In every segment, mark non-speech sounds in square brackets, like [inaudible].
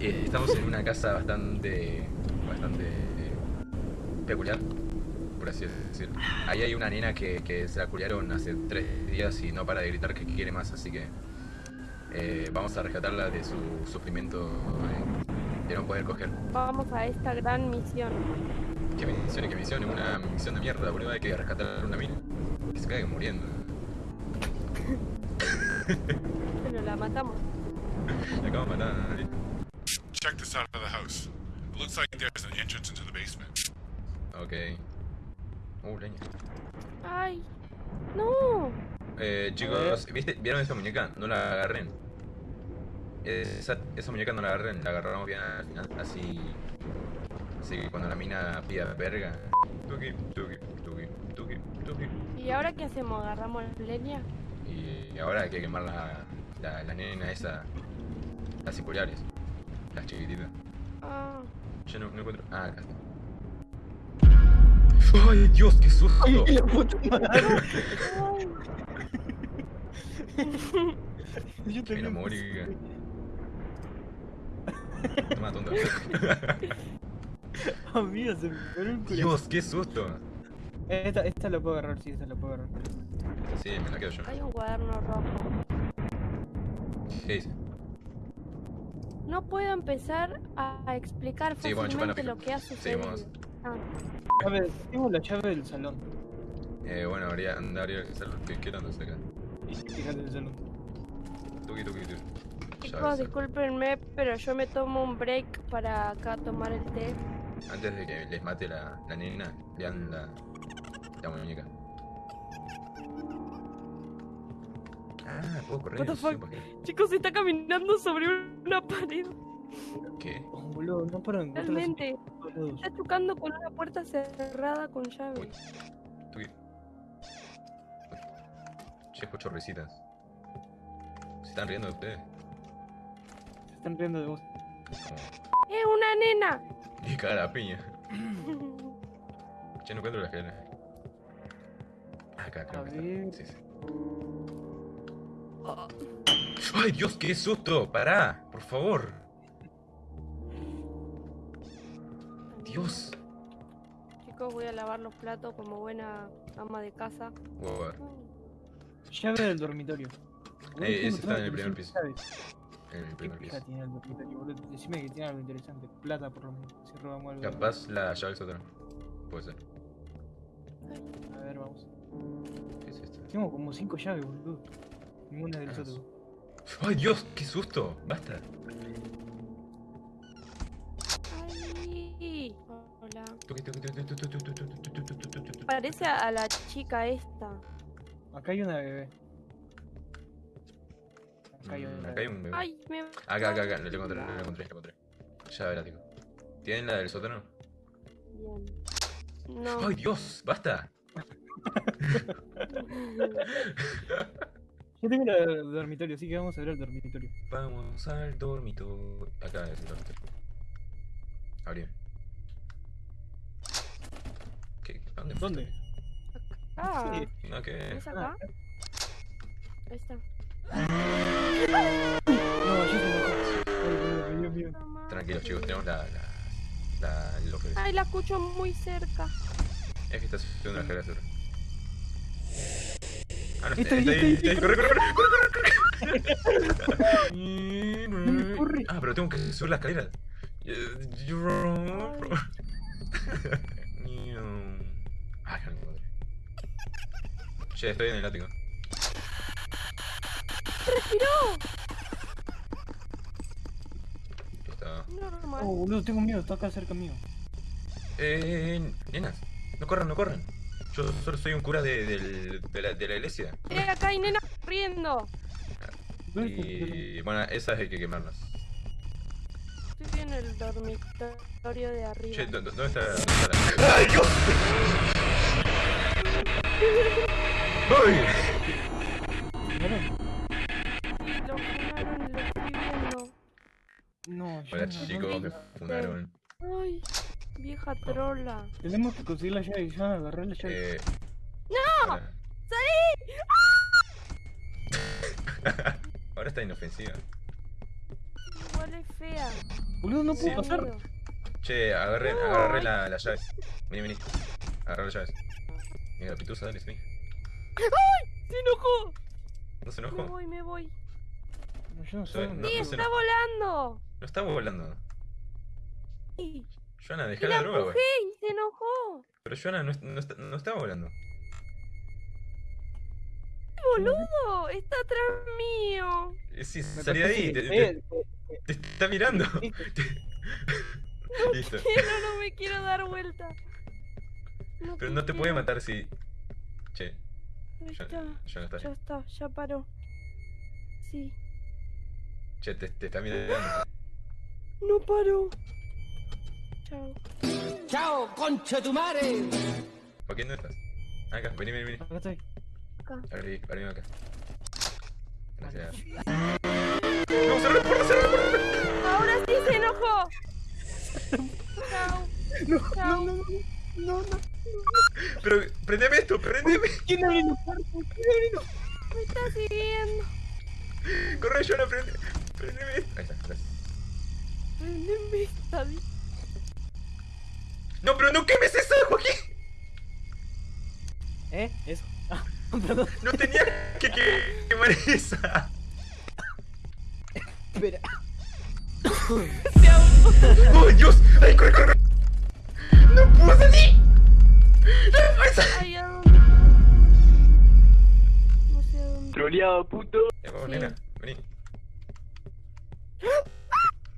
Eh, estamos en una casa bastante, bastante peculiar, por así decirlo. Ahí hay una nena que, que se la culiaron hace tres días y no para de gritar que quiere más, así que eh, vamos a rescatarla de su sufrimiento eh, de no poder coger. Vamos a esta gran misión. ¿Qué misión? ¿Qué misión? Es una misión de mierda, boludo. Hay que rescatar a una mina. Que se caiga muriendo. Pero la matamos. [laughs] La acabamos de matar. Check the side of the house. It looks like there's an entrance into the basement. Ok. Uh, leña. Ay, no. Eh, chicos, ¿viste? ¿vieron esa muñeca? No la agarren. Esa, esa muñeca no la agarren, la agarramos bien al final, así... Así que cuando la mina pida verga... Tuki, tuki, tuki, tuki, tuki. ¿Y ahora qué hacemos? ¿Agarramos leña? Y ahora hay que quemar la, la, la nena esa... Las circulares. Las chiquititas. Ah, Yo no, no encuentro... Ah, acá está. ¡Ay, Dios, qué susto! ¡Ay, la puta madre! [laughs] Yo Mira, también. Mónica. Toma, tonto. [laughs] Amigo, se me paró el culo. Dios, qué susto. Esta, esta la puedo agarrar, sí, esta la puedo agarrar. Sí, me la quedo yo. hay un cuaderno rojo. ¿Qué dice? No puedo empezar a explicar Sí, bueno, fácilmente pica. lo que ha Sí, vamos. Ah, A ver, tengo la llave del salón. Eh, bueno, habría, habría que hacerlo. ¿Qué, qué tanto acá? Y fíjate el salón. Tuki, tuki, tuki. chicos, discúlpenme, pero yo me tomo un break para acá tomar el té. Antes de que les mate la, la nena, vean la, la muñeca. Ah, puedo correr. What the fuck? Chicos, está caminando sobre una pared. ¿Qué? Oh, boludo, no para Realmente. Está chocando con una puerta cerrada con llave. Uy. Che, escucho risitas. ¿Se están riendo de ustedes? Se están riendo de vos. Como... ¡Es una nena! Y caga la piña. [laughs] Che, no encuentro la escalera. Acá, creo A que está. ver. Sí, sí. ¡Ay, Dios, qué susto! ¡Pará! ¡Por favor! Dios. Chicos, voy a lavar los platos como buena ama de casa. Wow. Llave del dormitorio. Boludo, Eh, ese está en el primer 300 piso. En el ¿Qué primer piso. tiene el dormitorio, boludo? Decime que tiene algo interesante. Plata, por lo menos. Si robamos algo. Capaz la llave del sótano. Puede ser. A ver, vamos. ¿Qué es esto? Tengo como 5 llaves, boludo. Ninguna del sótano. ¡Ay, Dios! ¡Qué susto! ¡Basta! Hola. Parece a la chica esta. Acá hay una bebé. Acá hay, una un bebé. Ay, me... Acá, acá, acá. Lo encontré, lo encontré, lo encontré. Ya verás, digo. ¿Tienen la del sótano? Bien. ¡Ay, Dios! ¡Basta! Yo tengo la del dormitorio, así que vamos a ver el dormitorio. Vamos al dormitorio. Acá es el dormitorio. Abrí. ¿Qué? ¿A ¿Dónde? ¿Dónde? Ah, Sí. No, ¿qué? ¿es acá? Ahí está. No, yo tengo acá. Ay, Dios mío. Tranquilos, chicos, tenemos la. la. la lo que Ay, la escucho muy cerca. Es que está subiendo la escalera sur. Ah, no, Está está, ahí, está ahí, está ahí, está ahí, corre, corre, corre, corre, corre, Dale, corre. Ah, pero tengo que subir la escalera. Ay, no encontré. Che, estoy en el ático. Está. Normal. Oh, boludo, tengo miedo, está acá cerca mío. Eh, nenas, no corran, no corran. Yo solo soy un cura de, del- de, la, de la iglesia. Eh, acá hay nena corriendo. Y bueno, esas hay que quemarlas. Estoy en el dormitorio de arriba. Che, ¿dó- dó- ¿dónde está, dónde está la.? ¡Ay, Dios! ¡Ay! Lo funaron y lo estoy viendo. No, yo Hola no, chicos, no. me fundaron. Ay, vieja trola. Tenemos que conseguir la llave ya agarrar la llave. Eh, ¡No! ¡Salí! [laughs] Ahora está inofensiva. Igual es fea. Boludo, no puedo Me pasar. Che, agarre, No, agarre ay. la, las llaves. Vení, vení. Agarra las llaves. Mira, pitusa, dale, vení. ¡Se enojó! ¿No se Me enojó? voy, me voy. No, Yo no sé. Soy- dónde- no, ¡Sí, no se está volando! No está volando. Sí. Joana, dejá la la droga, güey. y se enojó. Pero Joana no, no, está, no estaba volando. ¡Boludo! Está atrás mío. Eh, Sí, salí de ahí. Te, te- eh, te está mirando. [laughs] eh, Listo. Quiero, no me quiero dar vuelta. No Pero no te puede quiero. matar si. Che, ya, está. ya no está. Ya está, ya paró. Sí. Che, te, te está mirando. No paró. Chao. ¡Chao, concha tu madre! ¿Por qué no estás? Acá, vení, vení, vení. Acá estoy. Abrí, abrí acá. Gracias. ¡No, cerrá la puerta, cerrá la puerta! Ahora sí se enojó. Chao. No, Chao. no, no, no, no. Pero, prendeme esto, prendeme. ¿Quién abre la puerta? ¿Quién abre la Me está siguiendo. Corre, Joana, prende. Prendeme esto. Ahí está, gracias. Prendeme esta. No, pero no quemes eso, Joaquín. ¿Eh? Eso. Ah, [laughs] perdón. No tenía que, que quemar esa. Espera. ¡Oh, Dios! ¡Ay, corre, corre! corre! ¡No puedo salir! ¡No sé a dónde. Troleado, puto. Ya, vamos, Sí. nena, vení.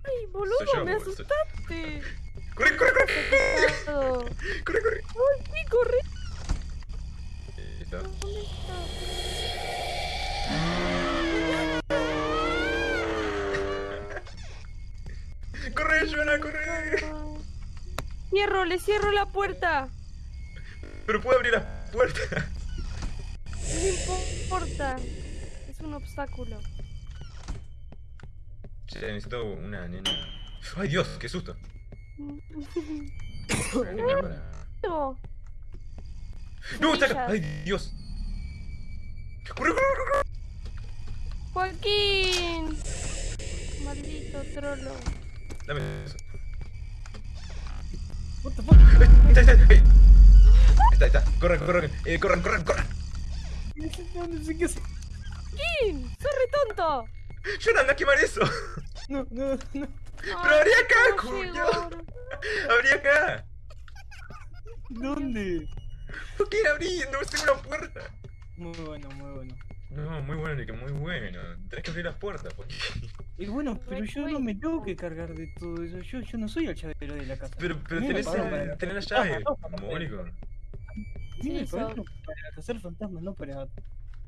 Ay, boludo, yo, me asustaste. ¡Corre, corre, corre! ¡Corre, corre! Ay, sí, corre. [laughs] ¡Corre, Joana, corre! Cierro, le cierro la puerta. Pero puedo abrir la puerta. No importa. Es un obstáculo. Che, necesito una nena. ¡Ay, Dios! ¡Qué susto! No. ¡No, está acá! ¡Ay, Dios! ¡Corre, corre, corre! Joaquín. Maldito trolo. Dame eso. What the fuck? Ahí está, ahí está, ahí. Está. Corran, corran, eh, corran, corran, corran. No, no sé qué hacer. Joaquín, sos re tonto. Joana, anda a quemar eso. No, no, no. Pero abrí acá, ¿cómo cuño. Abrí acá. ¿Dónde? ¿Por qué abrí? No tengo una puerta. Muy bueno, muy bueno. No, muy bueno, Nick, muy bueno. Tenés que abrir las puertas, porque... [laughs] Y bueno, pero yo no me tengo que cargar de todo eso. Yo, yo no soy el llavero de la casa. Pero, pero tenés, para- tenés la llave, mónico. Sí, para cazar fantasmas, no para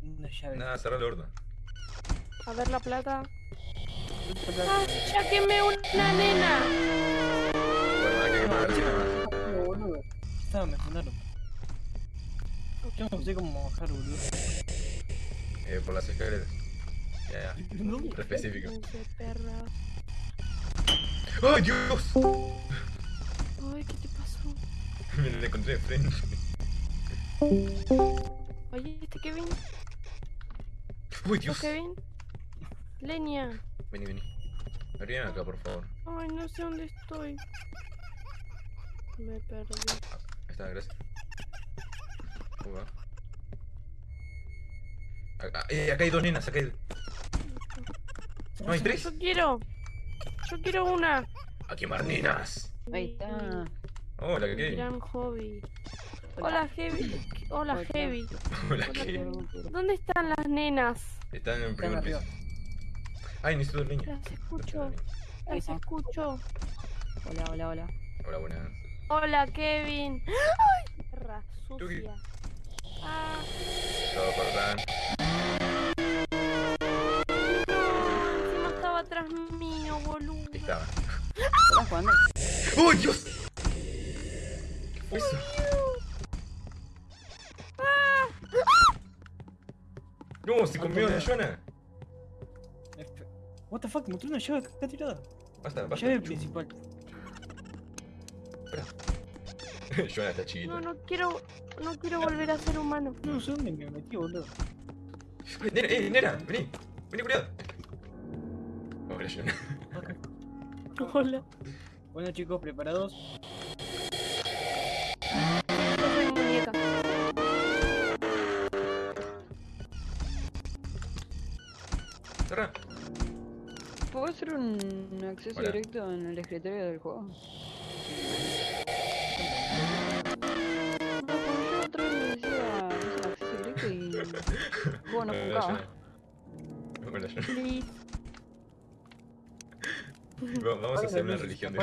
una llave. Nada, cerrar el horno. A ver la plata. Ah, ya quemé una nena. Bueno. Estaba, me fundaron. Yo no sé cómo bajar, boludo. Eh, por las escaleras. Ya, ya. No, específico. ¡Ay, Dios! Ay, ¿qué te pasó? [laughs] Me la encontré de frente. Oye, ¿este Kevin? ¡Uy, ¿Tú Dios! Kevin? Leña. Vení, vení. Abrí acá, por favor. Ay, no sé dónde estoy. Me perdí. Ahí está, gracias. ¿Cómo va? Acá, eh, acá hay dos nenas, acá hay... ¿No hay tres? Yo quiero. Yo quiero una. ¡A quemar nenas! Ahí está. Hola, ¿qué? Gran hobby. Hola, Heavy. Hola. Heavy. [laughs] Hola. Heavy. ¿Dónde están las nenas? Están en el primer piso. Ay, necesito leña. Las escucho. Ahí Las escucho. Hola, hola, hola. Hola, buenas. Hola, Kevin. ¡Ay! Tuki. sucia. Ah, Todo cortan. no. Encima estaba atrás mío, boludo. Ahí estaba. ¿Estás jugando? ¡Oh, Dios! ¿Qué fue eso? No, se comió la Joana. What the fuck, encontré una llave acá tirada. Basta, basta. Llave principal. [laughs] Joana está chiquita. No, no quiero. No quiero volver a ser humano. No sé dónde me metí, boludo. Ay, Nena, eh, nena, vení. Vení, culiado. Hola, John. Hola. Bueno chicos, preparados. Aparece Hola. directo en el escritorio del juego. Otro directo y. Bueno, no Vamos a hacer una religión de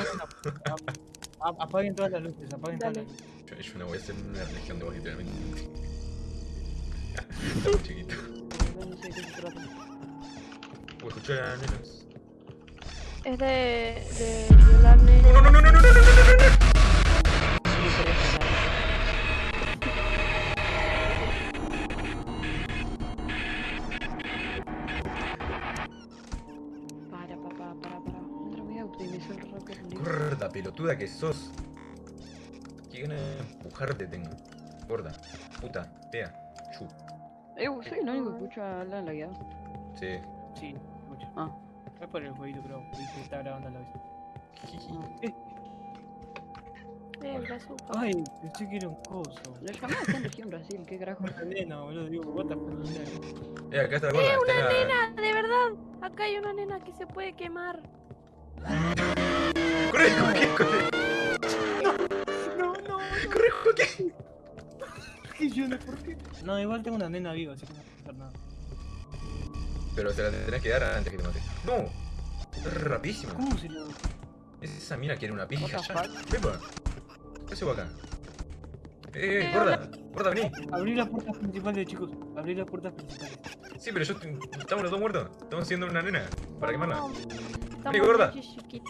Apaguen todas las luces, apaguen todas las luces. Yo, yo no voy a hacer una religión de vos, literalmente. Está muy chiquito. No sé qué se trata. Voy a escuchar a nenas. Es de. de violar nenas. No, no, no, no, no, no, no, no, no. Para, papá, para, para. Otra vez optimizó el rocket league. Gorda pelotuda que sos. Qué ganas de empujarte tengo. Gorda, puta, fea, chu. Eh, soy el único que escucha a Alan lagueado. Sí. Sí, escucha. Ah. Es por el jueguito, creo. Que está grabando la vez. Eh, [laughs] el bazooka. Ay, pensé que era un coso. Lo llamé acá en región Brasil, qué carajo. Una nena, boludo. Digo, what the fuck. Eh, acá está la. ¡Eh, está una la- nena! ¡De verdad! Acá hay una nena que se puede quemar. ¡Corre, Joaquín, corre! No, no, ¡Corre, Joaquín! que yo no, ¿por qué? No, igual tengo una nena viva, así que no a pasar nada. Pero se la tenés que dar antes que te mate. ¡No! Es rapidísimo. ¿Cómo se lo.? Es esa mina que era una pija ya. Pepa. ¿Qué hace acá? Eh, eh, Eh, gorda. Gorda, vení. Abrí las puertas principales, chicos. Abrí las puertas principales. Sí, pero yo estamos los dos muertos. Estamos haciendo una nena. Para quemarla. Vení, gorda.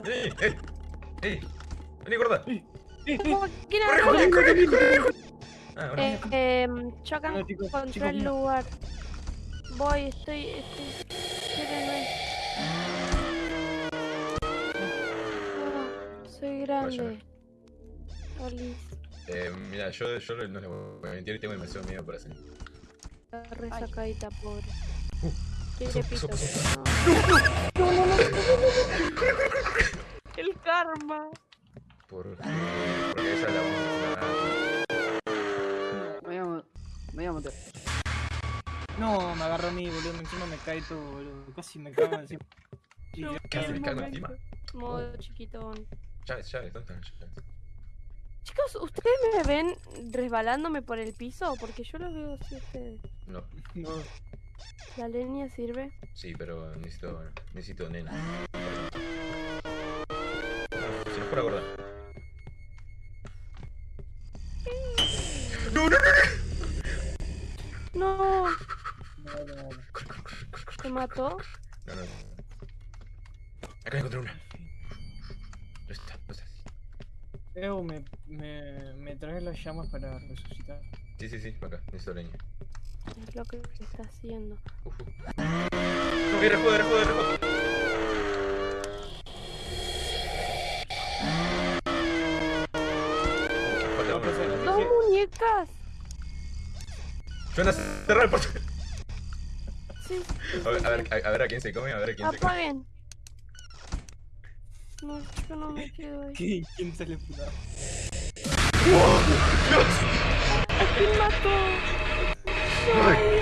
¡Ey! ¡Ey! ¡Ey! ¡Vení, gorda! ¡Eh, eh! ¿Quién ¡Corre, corre, corre, corre! Ah, ahora. Eh, eh, chocan contra el lugar. Voy, estoy. estoy... espérenme. Ah, soy grande. Olis, Eh, mira, yo, yo no les voy a mentir, tengo demasiado miedo para hacer. la resacadita, pobre. Uh, pito. No, no, no, no. El karma. Por, porque esa es la única. Me voy a, me voy a meter. No, me agarró a mí, boludo. Encima me cae todo, boludo. Casi me cago encima. [laughs] No, ya- ¿Qué hace? el ¿Me cago encima? Modo chiquitón. Llaves, llaves, ¿dónde están llaves? Chicos, ¿ustedes me ven resbalándome por el piso? Porque yo los veo así a ustedes. No, No, ¿La leña sirve? sí, pero necesito, necesito nena. Se nos fue la gorda. No, no, no, No, no, ¿te mató? No, no. Acá encontré una. No está, no está. Evo, me, me, me traes las llamas para resucitar. Sí, sí, sí, acá, necesito leña. Es lo que está haciendo. Uf. No, No, pues, uno. eh, ¡Dos dije- muñecas! Suena cerrar el portal. Sí, A ver, a ver, a, a ver a quién se come, a ver a quién se come. apaguen. No, yo no me quedo ahí. ¿Qué? ¿Quién se le puta? ¿Quién mató? Corre.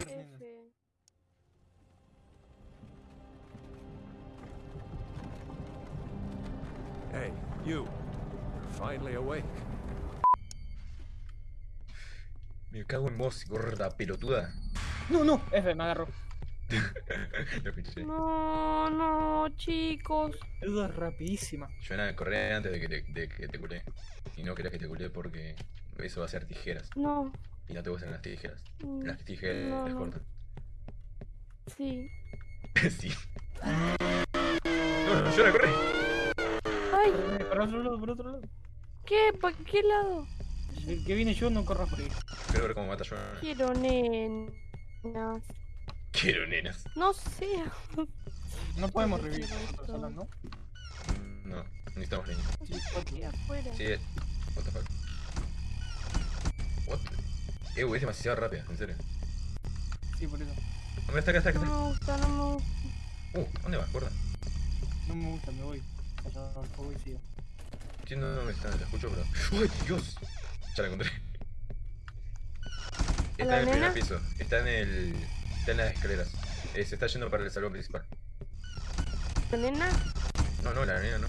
F. Hey, you. You're finally awake. Me cago en vos, gorda pelotuda. No, no, F, me agarró. [laughs] No, no, chicos. Eso es rapidísima. Joana, corre antes de que te, de que te culé. Y no querés que te culé porque eso va a ser tijeras. No. Y no te gustan las tijeras. mm, Las tijeras No, no. cortan. Sí. [laughs] sí. No, no, Joana, corre. Ay, Por otro lado, por otro lado. ¿qué? ¿Para qué lado? El que viene yo no corras por ahí. Quiero ver cómo mata a Joana. Quiero nenas. Quiero nenas. No sé. No podemos revivir esto- nosotros solos, ¿no? No, necesitamos leña. Sí, Aquí afuera. Sí, what the fuck. What? Eh, es demasiado rápida, en serio. Sí, por eso. Hombre, está acá, está acá. No me gusta, no me gusta. Uh, ¿dónde vas? Gorda. No me gusta, me voy. Allá abajo y sigo. Entiendo dónde está, la escucho, pero. ¡Uy, Dios! Ya la encontré. Está la en el primer nena? piso. Está en el. Está en las escaleras. Eh, se está yendo para el salón principal. ¿La nena? No, no, la nena no.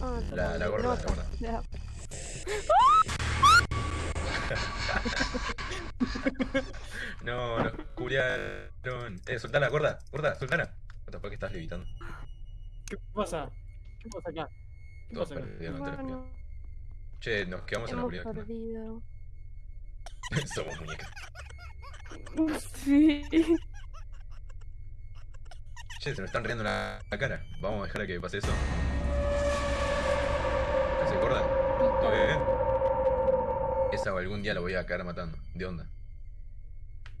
Ah, La, la gorda, la [laughs] no, gorda. ya. No, nos culiaron. Eh, soltala, gorda, gorda, soltala. What the fuck, estás levitando. ¿Qué pasa? ¿Qué pasa acá? ¿Qué Todos pasa acá? perdieron, te lo juro. Bueno, Che, nos quedamos en la primera. perdido. [laughs] Somos muñecas. Sí. Che, se nos están riendo la, la cara. Vamos a dejar a que pase eso. ¿Qué se gorda? ¿Todo bien? Esa o algún día la voy a caer matando. ¿De onda?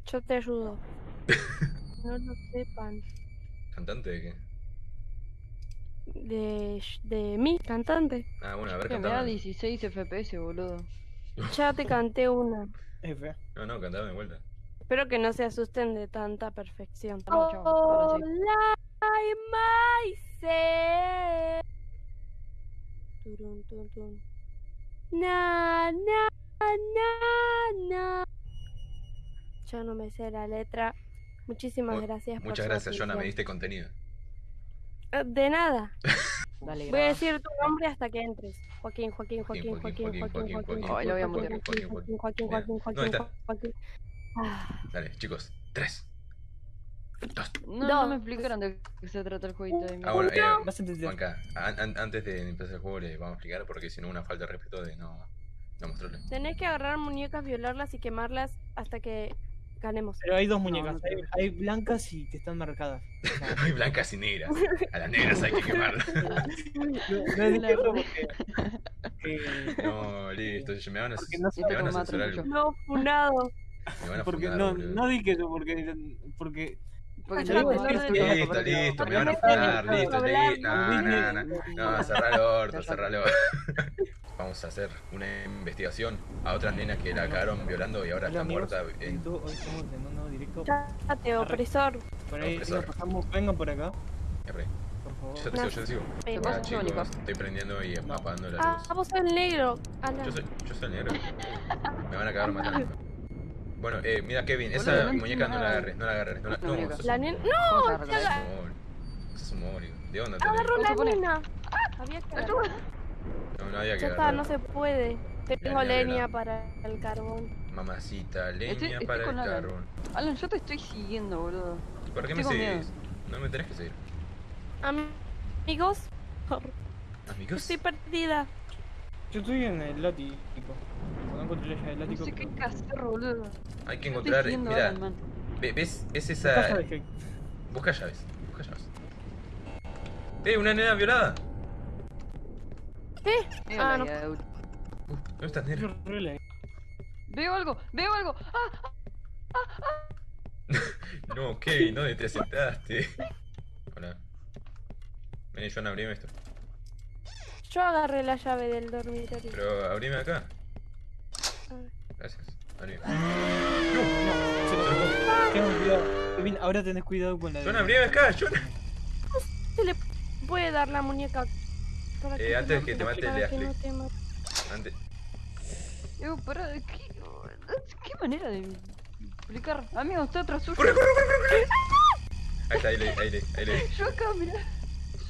Yo te ayudo. [laughs] no lo sepan. ¿Cantante de qué? De, de mí, cantante. Ah, bueno, a ver, Que me da cantame. 16 FPS, boludo. Ya te canté una. F. No, no, cantame de vuelta. Espero que no se asusten de tanta perfección. Hola, myself. Turun, tun, tun. Na, na, na, na. Yo no me sé la letra. Muchísimas Mu- gracias por Muchas gracias, Jonah, me diste contenido. Eh, De nada. [laughs] Dale, Voy a decir tu nombre hasta que entres. Joaquín, Joaquín, Joaquín, Joaquín, Joaquín, Joaquín, Joaquín, Ay, lo voy a Joaquín, mutear. Joaquín, Joaquín, Joaquín, Joaquín. Joaquín, ¿Dónde Joaquín, Ah, Dale, chicos. Tres. Dos. No, me explicaron de qué se trata el jueguito de Ah, bueno, eh, Vas a entender. Juanca, an- an- antes de empezar el juego le vamos a explicar porque si no una falta de respeto de no, no mostrarle. Tenés que agarrar muñecas, violarlas y quemarlas hasta que ganemos. Pero hay dos No, muñecas. no hay, creo. hay blancas y que están marcadas. [laughs] Hay blancas y negras. A las negras hay que [laughs] quemarlas. no, no es porque. que- No, listo. Me van a, no me van a censurar algo. No, funado. Me van a porque funar, no, no dije eso porque. Porque. Porque ya digo. Listo, porque- listo, me van a No funar, listo, listo. no No, no, no. No, cerrar el [laughs] orto, cerrar el orto. Vamos a hacer una investigación a otras nenas que la cagaron violando y ahora Hola, está amigos. muerta. en- Hoy estamos en un nuevo directo. Chate, opresor. Por ahí nos pasamos. Vengan por acá, R. por favor. Yo te sigo, yo te sigo. Hola chicos, estoy prendiendo y apagando la Ah, luz. vos sos el negro. Yo soy, yo soy el negro. Me van a cagar matando. [laughs] Bueno, eh, mira Kevin, esa no muñeca no la agarres, no la agarres. No, la, no, La nena. ¡No! Sos un mono. ¿De dónde te Agarró ¿Cómo se la nena. Había que agarrar. No, no había que Ya está, no se puede. Tengo leña para el carbón. Mamacita, leña Estoy- estoy para el Alan. carbón. Alan, yo te estoy siguiendo, boludo. ¿Por qué me seguís? No me tenés que seguir. Amigos, Amigos. estoy perdida. Yo estoy en el látigo. No encontré la llave del No látigo. sé qué pero- hacer, boludo. Hay que encontrar. Mira, Alan, ¿ves, ¿ves Busca esa. llaves, Busca llaves. Busca llaves. ¡Eh, una nena violada! Veo Ah, no. Uh, ¿Dónde estás, relé. Veo algo, veo algo. ¡Ah! [laughs] No, Kevin, ¿dónde te sentaste? Hola. Vení, Joan, abrime esto. Yo agarré la llave del dormitorio. Pero abrime acá. A ver. Gracias. Abrime. [gasps] Se lo Tengan cuidado. Kevin, ahora tenés cuidado con la de. Joan, abrime acá, Joan. Se le puede dar la muñeca. Eh, antes no- que te mate para el que no Ashley. te mate. Antes. Digo, pará, ¿qué, ¿qué manera de explicar? Amigo, está atrás suyo. ¡Corre, corre, corre, corre! [laughs] Ahí está, ahí le, ahí le, ahí le. Yo acá, mirá.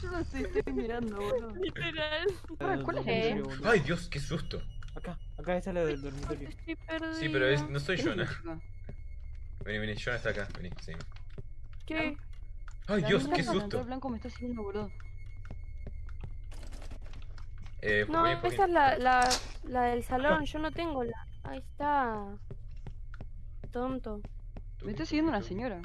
Yo lo estoy, estoy mirando, boludo. Literal. Pará, ¿cuál es Eh. ¡Ay, Dios, qué susto! Acá, acá está la del dormitorio. Estoy. Sí, pero es, no soy ¿Qué es Jonah. Vení, vení, Jonah está acá. Vení, sí. ¿Qué? ¡Ay, Dios, qué susto! delantal blanco me está siguiendo, boludo. Eh, No, esa es la, la, la del salón. Yo no tengo la. Ahí está. Tonto. Me está siguiendo una señora.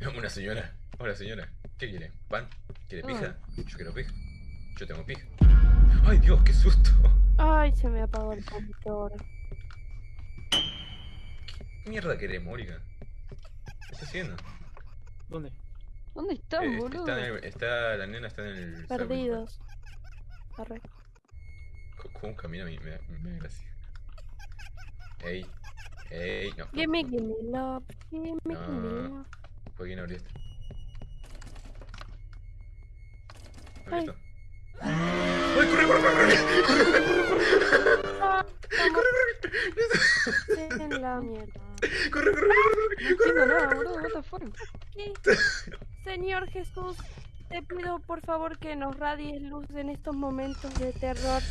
[laughs] Una señora. Hola, señora. ¿Qué quiere? ¿Pan? ¿Quiere pija? Yo quiero pija. Yo tengo pija. ¡Ay, Dios, qué susto! Ay, se me apagó el computador. ¿Qué mierda querés, Mónica? ¿Qué estás haciendo? ¿Dónde? ¿Dónde estás, Eh, boludo? está, en el- está, la nena está en el... salón Perdidos. Arre. ¿Cómo camina? Me, me, me da gracia. Ey. Ey, no. Gimme, gimme love. Gimme, gimme No. love. ¿Por qué no abriste? Ay. ¿Abriste? ¡Ay, corre, corre, corre! Ah, estamos en la mierda. ¡Corre, corre, corre! No entiendo nada, boludo, what the fuck. [laughs] Señor Jesús, te pido por favor que nos radies luz en estos momentos de terror.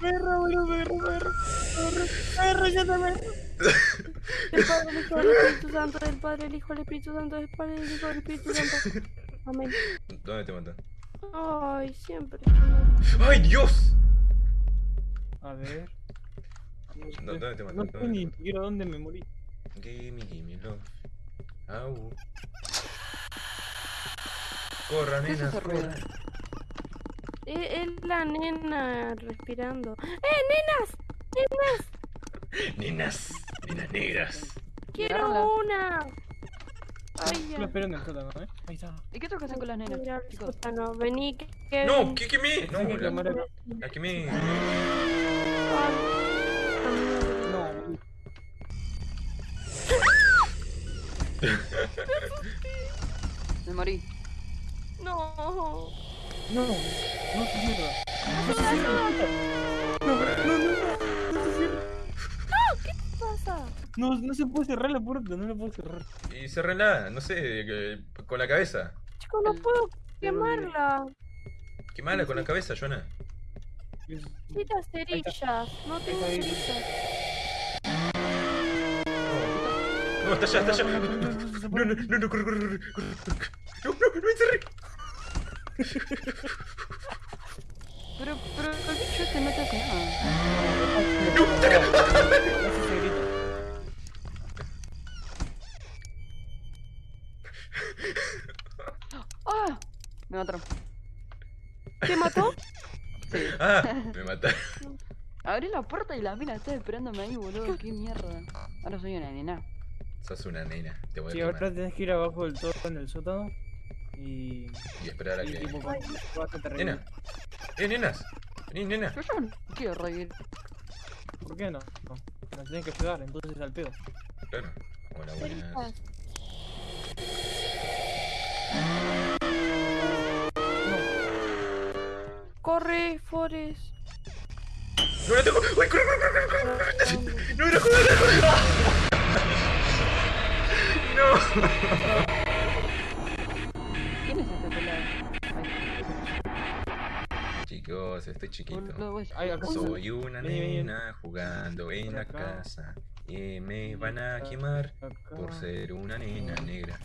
Perro, boludo, perro, perro. Perro, perro, ya te perro. Del Padre, el Hijo, del Espíritu Santo, del Padre, el Hijo, del Espíritu Santo, del Padre, el Hijo, del Espíritu Santo. Amén. ¿Dónde te matan? Ay, siempre. ¡Ay, Dios! A ver. No, ¿Dónde te matan? No sé ¿Dónde ni siquiera dónde me morí. Gimme, gimme love. Au. Corra, ¿Qué es nena, corra. Eh, Es la nena respirando. ¡Eh, nenas! ¡Nenas! Nenas, nenas negras. ¡Quiero Agárrala. una! Ay, Yo lo ya. espero en el sótano, ¿eh? Ahí está. ¿Y qué tengo que hacer con las nenas, Mira, sótano, vení, que, que No, ¿qué, me? No, la, a- la que me. No, Me morí. No. no, no se cierra. Ayuda, ayuda. No, no, no, no, no se cierra. ¿Qué pasa? No, no se puede cerrar la puerta, no la puedo cerrar. Y cerrenla, no sé, que- con la cabeza. Chico, no puedo quemarla. Quemala con la cabeza, Joana. Necesita cerillas. No tengo cerillas. No, está allá, está allá. No, no, no, no, no, no, No, no, no, no, corre, corre, corre. No, no, no encerré. Pero, pero bicho este no te hace nada. Así se grita. ¡Ah! Me mataron. ¿Te mató? Sí. Ah, me mataron. Abrí la puerta y la mina está esperándome ahí, boludo. Qué mierda. Ahora soy una nena. Sos una nena, te voy a Sí, quemar. ahora tenés que ir abajo del todo en el sótano y. Y esperar a y que. tipo, Nena. Eh, nenas. Vení, nena. Yo ya no quiero reír. ¿Por qué no? No. Nos tenés que ayudar, entonces al pedo. Claro. Hola, buenas. Corre, Forest. No la tengo. ¡Uy, corre, corre, corre, corre, corre! [laughs] No, no, no, joder. No. ¿Quién es este pelado? Chicos, estoy chiquito. Uy, Soy una nena jugando en la casa y me van a quemar por ser una nena negra.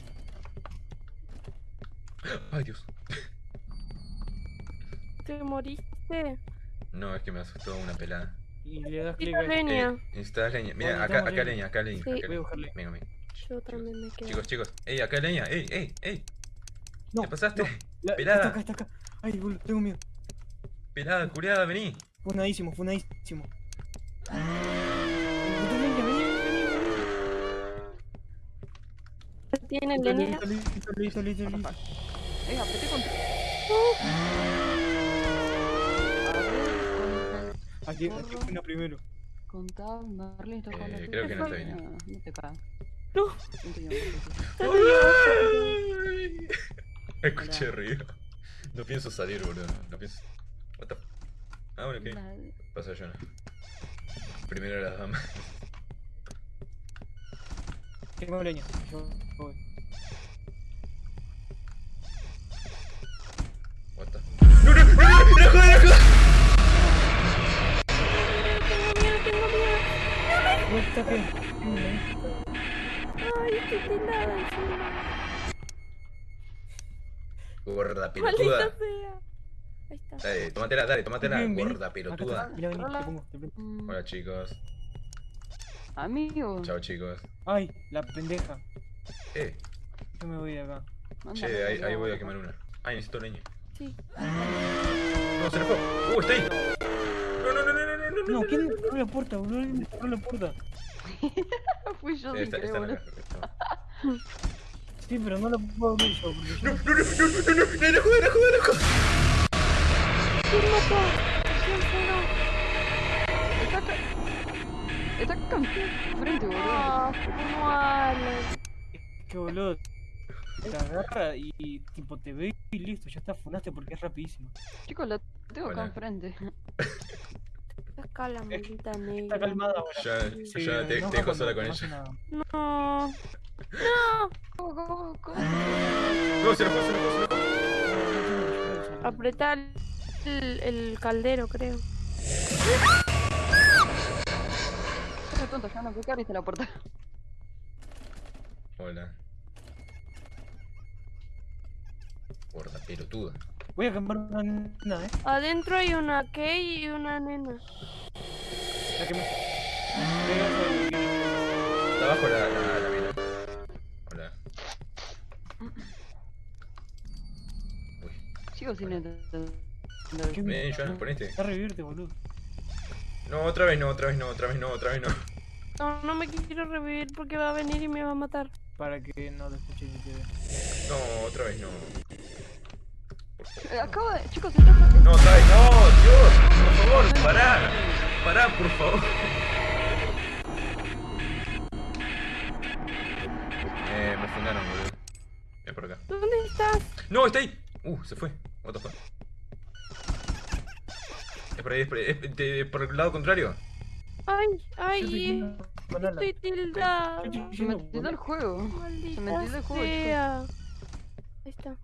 Ay, Dios. ¿Te moriste? No, es que me asustó una pelada. Y le das clic ahí. leña. Eh, leña. Mira, acá, acá leña. leña, acá leña. Sí. acá Voy a buscarle. Venga, venga. Yo también me quedo. Chicos, chicos. Ey, acá leña. Ey, ey, ey. No, ¿Te pasaste? no. La- Pelada. Está acá, está acá. Ay, boludo, tengo miedo. Pelada, curiada, vení. Funadísimo, funadísimo. Vení, vení, vení, vení. ¿Tienen leña? listo, listo, listo, listo. Venga, apreté con. A ver, Aquí, aquí una primero. contá, Marley. Eh, creo que no está bien. No, no te cagas. No. No te llamas, Ay. Escuché ruido. No pienso salir, boludo. No pienso. What the... Ah, bueno, ¿qué? Vale. Pasa Jonah. Primero las damas. Tengo leña. Yo voy. What the... ¡No, no, no, no, no, no, joder, no, joder! Tengo miedo, tengo miedo. What the fuck? Ay, encima. Gorda Maldita pelotuda. sea. Ahí está. Dale, tómatela, dale, tómatela, Ven, ven. gorda pelotuda. Acá está. Mira, vení, Hola. te pongo, te pongo. Hola chicos. Amigo. Chao chicos. Ay, la pendeja. Eh, Yo me voy de acá. Mándame che, ahí, ahí voy a quemar una. Ay, necesito leña. Sí. No, se le fue. Uh, está ahí. No, no, no, no, no, no, no. No, ¿quién cerró la puerta, boludo? ¿Quién cerró la puerta? [laughs] Fui yo sin querer, boludo. Sí, pero no lo puedo abrir yo. No, no, no, no, no, no, no, no, joder, no, joder, no, joder. ¿Quién mató? ¿Quién frenó? Está acá. Está acá frente, boludo. Ah, no, Alex. Que boludo. Te agarra y tipo te ve y listo, ya está funaste porque es rapidísimo. Chicos, la tengo acá enfrente. Está acá la maldita negra. Está calmada ahora. Ya, Sí, ya te, te dejo sola con no ella. No. No. ¿Cómo, cómo, cómo? No, se enojó, se. Apretar el, el caldero, creo. Qué tonto, ya no que abriste la puerta. Hola. Gorda pelotuda. Voy a quemar una nena, eh. Adentro hay una Kay y una nena. La que me. Pegas al- Está abajo la, la, la mina. Hola. Uy. Sigo sin entender. ¿Qué Ven, me- Joan, ponete. Está a revivirte, boludo. No, otra vez no, otra vez no, otra vez no, otra vez no. No, no me quiero revivir porque va a venir y me va a matar. Para que no te escuche ni te. No, otra vez no. Eh, Acabo de. Chicos, está. No, vez no, Dios, por favor, pará. Pará, por favor. Eh, me fundaron, boludo. Ven por acá. ¿Dónde estás? No, está ahí. Uh, se fue. What the fuck. Es por ahí, es por ahí. Es de- por el lado contrario. Ay, ay, Alan. estoy estoy Se me entiende el juego. Maldita entiende el juego, sea. Ahí está.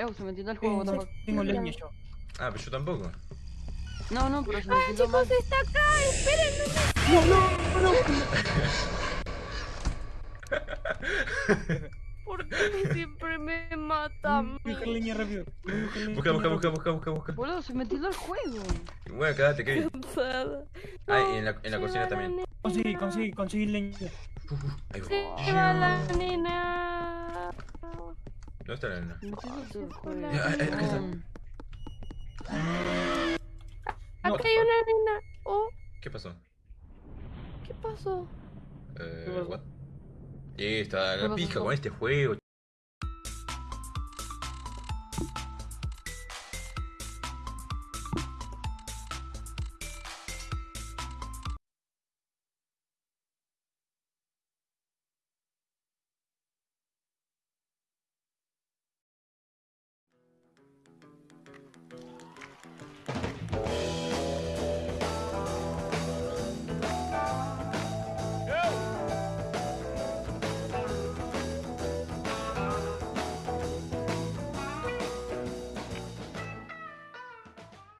Eh, se me entiende el juego, the Tengo, leña yo. Ah, pero yo tampoco. No, no, pero se me Ah, entiende mal. chicos, está acá. Esperen, [laughs] ¿por qué siempre me matan? Busca leña rápido. Busca Busca, busca, busca, busca, busca. Boludo, se me entiende el juego. Bueno, quédate, Kevin. Cansada. Ah, y en la, en la cocina también. Conseguí, conseguí, conseguí leña. Ahí va. Se va la nena. ¿Dónde está la. Ya, eh, acá. Mm. No. Acá hay una nena. Oh, ¿Qué pasó? ¿qué pasó? Eh, ¿Qué pasó? what? Y está la pasó? pija con este juego.